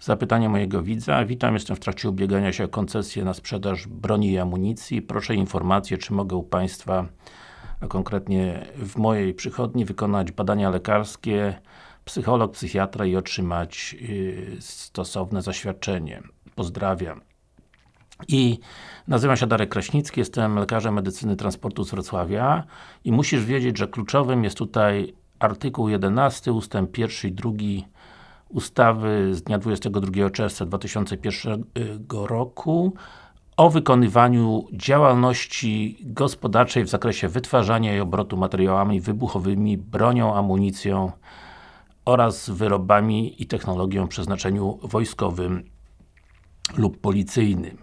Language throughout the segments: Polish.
Zapytanie mojego widza. Witam, jestem w trakcie ubiegania się o koncesję na sprzedaż broni i amunicji. Proszę informację, czy mogę u Państwa, a konkretnie w mojej przychodni, wykonać badania lekarskie, psycholog, psychiatra i otrzymać yy, stosowne zaświadczenie. Pozdrawiam. I nazywam się Darek Kraśnicki, jestem lekarzem medycyny transportu z Wrocławia i musisz wiedzieć, że kluczowym jest tutaj artykuł 11, ustęp 1 i 2 ustawy z dnia 22 czerwca 2001 roku o wykonywaniu działalności gospodarczej w zakresie wytwarzania i obrotu materiałami wybuchowymi, bronią, amunicją oraz wyrobami i technologią o przeznaczeniu wojskowym lub policyjnym.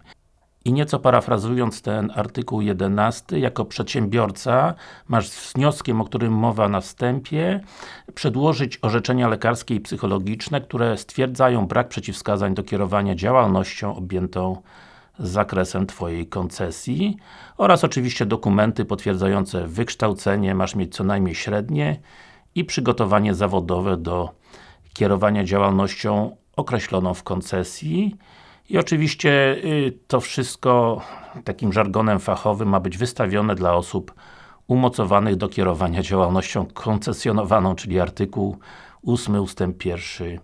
I nieco parafrazując ten artykuł 11, jako przedsiębiorca masz z wnioskiem, o którym mowa na wstępie, przedłożyć orzeczenia lekarskie i psychologiczne, które stwierdzają brak przeciwwskazań do kierowania działalnością objętą zakresem Twojej koncesji oraz oczywiście dokumenty potwierdzające wykształcenie, masz mieć co najmniej średnie i przygotowanie zawodowe do kierowania działalnością określoną w koncesji i oczywiście y, to wszystko takim żargonem fachowym ma być wystawione dla osób umocowanych do kierowania działalnością koncesjonowaną, czyli artykuł 8 ustęp 1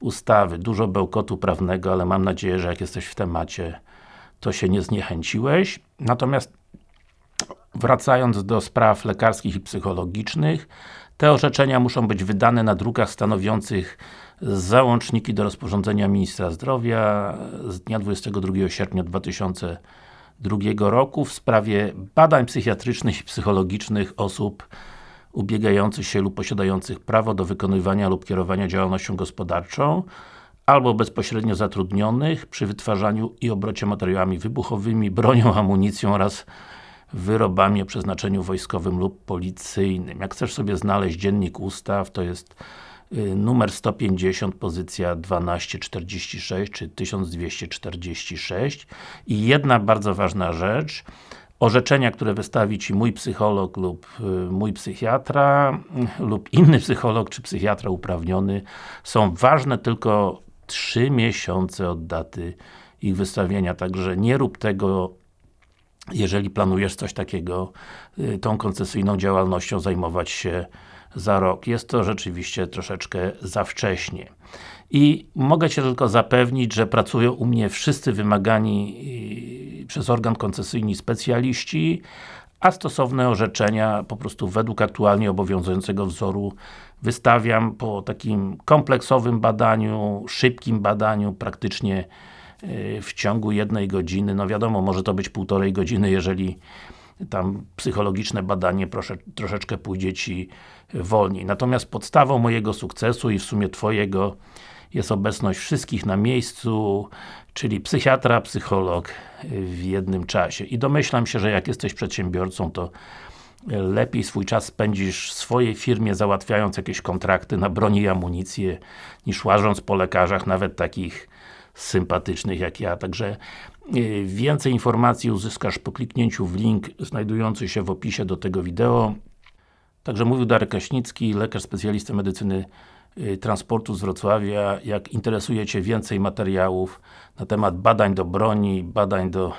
ustawy. Dużo bełkotu prawnego, ale mam nadzieję, że jak jesteś w temacie, to się nie zniechęciłeś. Natomiast wracając do spraw lekarskich i psychologicznych, te orzeczenia muszą być wydane na drukach stanowiących załączniki do rozporządzenia Ministra Zdrowia z dnia 22 sierpnia 2002 roku w sprawie badań psychiatrycznych i psychologicznych osób ubiegających się lub posiadających prawo do wykonywania lub kierowania działalnością gospodarczą albo bezpośrednio zatrudnionych przy wytwarzaniu i obrocie materiałami wybuchowymi, bronią, amunicją oraz wyrobami o przeznaczeniu wojskowym lub policyjnym. Jak chcesz sobie znaleźć dziennik ustaw, to jest y, numer 150, pozycja 1246, czy 1246 i jedna bardzo ważna rzecz, orzeczenia, które wystawi Ci mój psycholog lub y, mój psychiatra lub inny psycholog czy psychiatra uprawniony są ważne tylko 3 miesiące od daty ich wystawienia, także nie rób tego jeżeli planujesz coś takiego, y, tą koncesyjną działalnością zajmować się za rok. Jest to rzeczywiście troszeczkę za wcześnie. I mogę Cię tylko zapewnić, że pracują u mnie wszyscy wymagani y, przez organ koncesyjny specjaliści, a stosowne orzeczenia po prostu według aktualnie obowiązującego wzoru wystawiam po takim kompleksowym badaniu, szybkim badaniu, praktycznie w ciągu jednej godziny, no wiadomo, może to być półtorej godziny, jeżeli tam psychologiczne badanie proszę, troszeczkę pójdzie Ci wolniej. Natomiast podstawą mojego sukcesu i w sumie Twojego jest obecność wszystkich na miejscu, czyli psychiatra, psycholog w jednym czasie. I domyślam się, że jak jesteś przedsiębiorcą, to lepiej swój czas spędzisz w swojej firmie załatwiając jakieś kontrakty na broni i amunicję, niż łażąc po lekarzach, nawet takich sympatycznych jak ja, także y, więcej informacji uzyskasz po kliknięciu w link znajdujący się w opisie do tego wideo. Także mówił Darek Kraśnicki, lekarz specjalista medycyny y, transportu z Wrocławia. Jak interesuje Cię więcej materiałów na temat badań do broni, badań do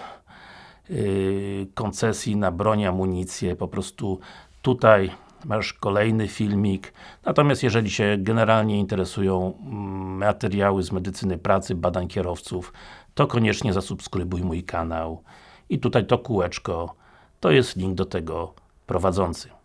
yy, koncesji na broń, amunicję, po prostu tutaj masz kolejny filmik. Natomiast jeżeli się generalnie interesują mm, materiały z medycyny pracy, badań kierowców, to koniecznie zasubskrybuj mój kanał. I tutaj to kółeczko, to jest link do tego prowadzący.